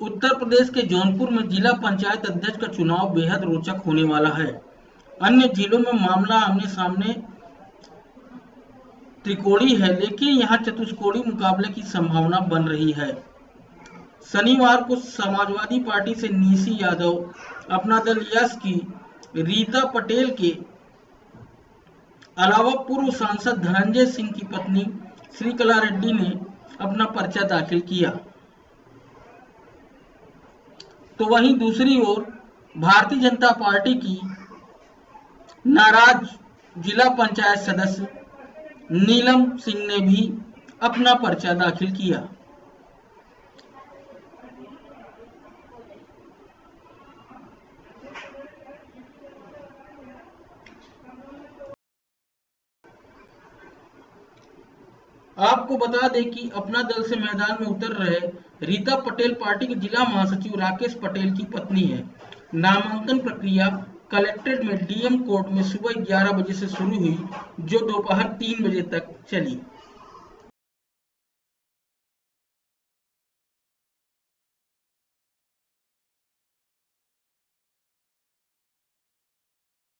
उत्तर प्रदेश के जौनपुर में जिला पंचायत अध्यक्ष का चुनाव बेहद रोचक होने वाला है। अन्य जिलों में मामला आमने सामने त्रिकोणी है, लेकिन यहाँ चतुष्कोणी मुकाबले की संभावना बन रही है। शनिवार को समाजवादी पार्टी से नीसी यादव, अपना दल यश की, रीता पटेल के अलावा पूर्व सांसद धनंजय सिंह की पत्नी श्रीकला रेड्डी ने अपना पर्चा दाखिल किया। तो वहीं दूसरी ओर भारतीय जनता पार्टी की नाराज़ जिला पंचायत सदस्य नीलम सिंह ने भी अपना पर्चा दाखिल किया। आपको बता दें कि अपना दल से मैदान में उतर रहे रीता पटेल पार्टी के जिला महासचिव राकेश पटेल की पत्नी है। नामांकन प्रक्रिया कलेक्ट्रेट में डीएम कोर्ट में सुबह 11 बजे से शुरू हुई, जो दोपहर 3 बजे तक चली।